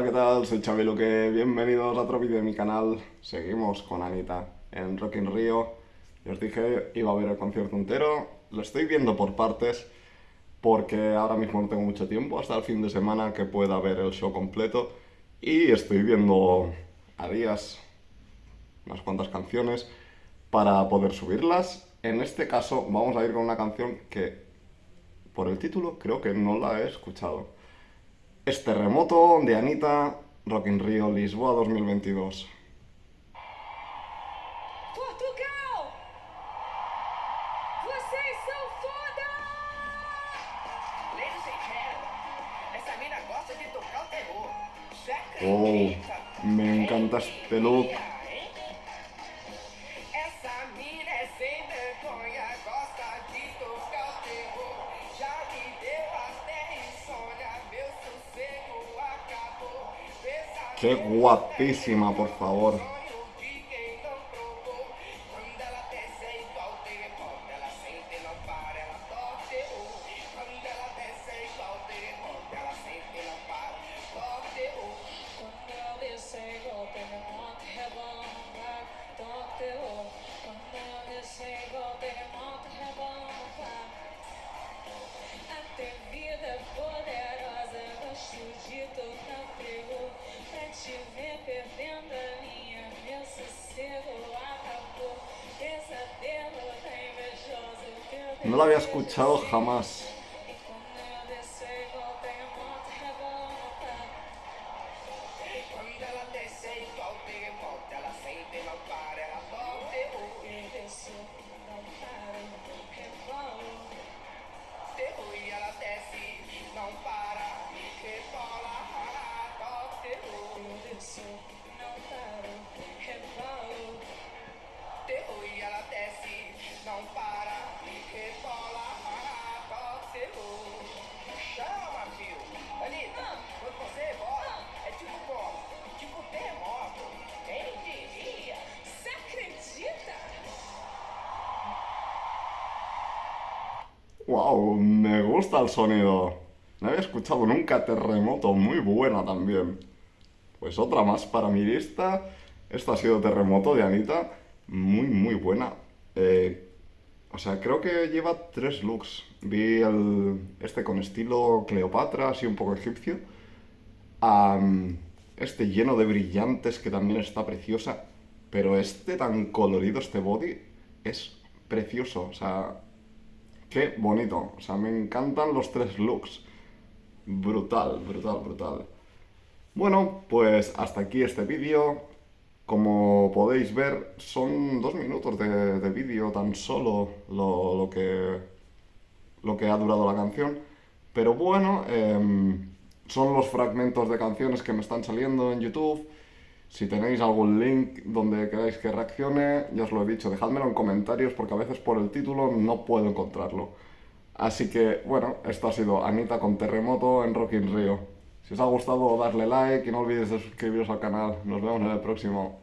Hola, ¿qué tal? Soy Xavi Luque, bienvenidos a otro vídeo de mi canal. Seguimos con Anita en Rock in Rio. Y os dije, iba a ver el concierto entero. Lo estoy viendo por partes, porque ahora mismo no tengo mucho tiempo, hasta el fin de semana que pueda ver el show completo. Y estoy viendo a días unas cuantas canciones para poder subirlas. En este caso vamos a ir con una canción que, por el título, creo que no la he escuchado. Es Terremoto de Anita, Rock in Rio, Lisboa 2022. Portugal! Vocês são foda! Ladies and gentlemen, essa mina gosta de tocar o terror. Você Oh, me encanta este look. Qué guapísima, por favor. No la había escuchado jamás. Wow, me gusta el sonido. No había escuchado nunca Terremoto, muy buena también. Pues otra más para mi lista. Esta ha sido Terremoto de Anita, muy muy buena. Eh, o sea, creo que lleva tres looks. Vi el, este con estilo Cleopatra, así un poco egipcio. Este lleno de brillantes que también está preciosa. Pero este tan colorido, este body, es precioso. O sea, Qué bonito, o sea, me encantan los tres looks. Brutal, brutal, brutal. Bueno, pues hasta aquí este vídeo. Como podéis ver, son dos minutos de, de vídeo tan solo lo, lo que, lo que ha durado la canción. Pero bueno, em, son los fragmentos de canciones que me están saliendo en YouTube. Si tenéis algún link donde queráis que reaccione, ya os lo he dicho, dejádmelo en comentarios porque a veces por el título no puedo encontrarlo. Así que, bueno, esto ha sido Anita con Terremoto en Rock in Rio. Si os ha gustado, darle like y no olvidéis de suscribiros al canal. Nos vemos en el próximo.